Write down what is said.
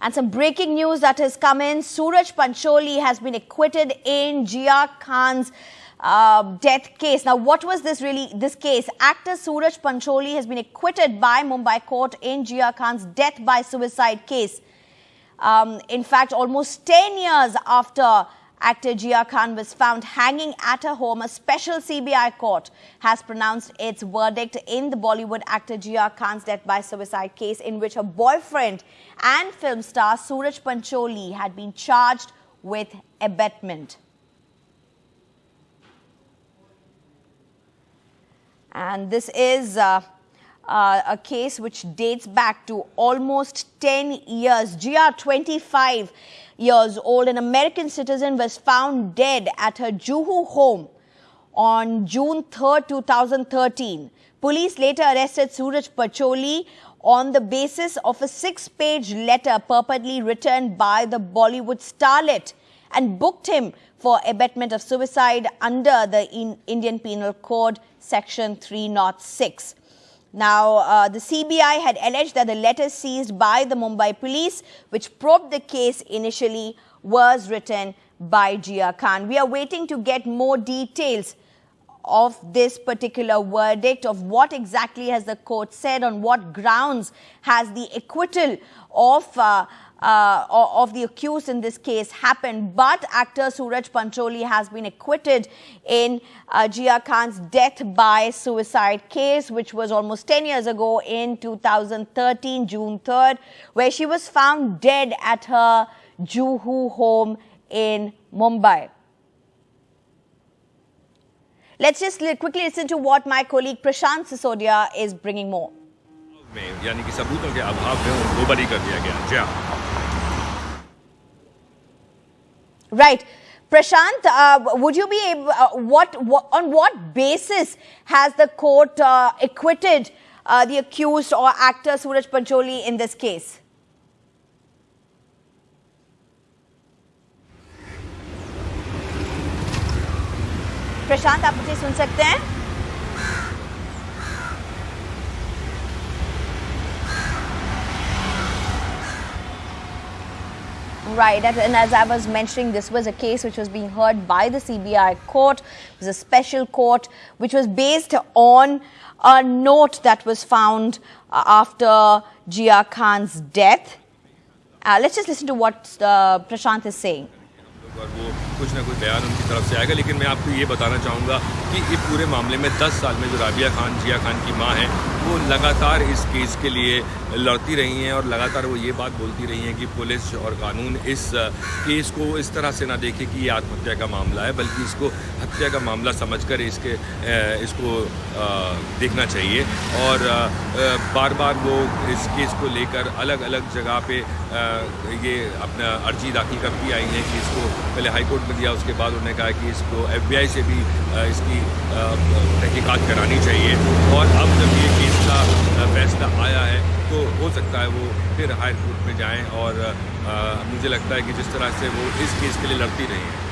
And some breaking news that has come in. Suraj Pancholi has been acquitted in Jia Khan's uh, death case. Now, what was this really, this case? Actor Suraj Pancholi has been acquitted by Mumbai court in Jia Khan's death by suicide case. Um, in fact, almost 10 years after Actor Jia Khan was found hanging at her home. A special CBI court has pronounced its verdict in the Bollywood actor Jia Khan's death by suicide case in which her boyfriend and film star Suraj Pancholi had been charged with abetment. And this is uh, uh, a case which dates back to almost 10 years. Jia, 25 years old, an American citizen, was found dead at her Juhu home on June 3, 2013. Police later arrested Suraj Pancholi on the basis of a six-page letter purportedly written by the Bollywood starlet and booked him for abetment of suicide under the in Indian Penal Code Section 306. Now, uh, the CBI had alleged that the letter seized by the Mumbai police, which probed the case initially, was written by Jia Khan. We are waiting to get more details of this particular verdict, of what exactly has the court said, on what grounds has the acquittal of uh, uh, of the accused in this case happened. But actor Suraj Pancholi has been acquitted in uh, Jia Khan's death by suicide case, which was almost 10 years ago in 2013, June 3rd, where she was found dead at her Juhu home in Mumbai. Let's just quickly listen to what my colleague Prashant Sisodia is bringing more. यानी कि सबूतों के अभाव में उनको बरी कर दिया गया जी हाँ Right. Prashant, uh, would you be able, uh, what, what, on what basis has the court uh, acquitted uh, the accused or actor Suraj Pancholi in this case? प्रशांत आप मुझे सुन सकते हैं Right, and as I was mentioning, this was a case which was being heard by the CBI court. It was a special court which was based on a note that was found uh, after Jia Khan's death. Uh, let's just listen to what uh, Prashant is saying. कुछ ना कुछ बयान उनकी तरफ़ से आएगा। लेकिन मैं आपको ये बताना चाहूँगा कि इस पूरे मामले में 10 साल में जो राबिया खान, जिया खान की माँ है वो लगातार इस केस के लिए लड़ती रही हैं और लगातार वो ये बात बोलती रही हैं कि पुलिस और कानून इस केस को इस तरह से ना देखे कि ये आत्महत्या का मामला है, बल्कि इसको हत्या का मामला समझकर इसके इसको देखना चाहिए। और बार बार वो इस केस को लेकर अलग अलग जगह पे ये अपना अर्जी दाखिल करती आई हैं कि इसको पहले हाईकोर्ट में दिया, उसके बाद उन्होंने कहा कि इसको एफबीआई से भी इसकी तहकीकात करानी चाहिए। और अब जब ये केस का फैसला आया है तो हो सकता है वो फिर हाई कोर्ट में जाएँ और आ, मुझे लगता है कि जिस तरह से वो इस केस के लिए लड़ती रही हैं।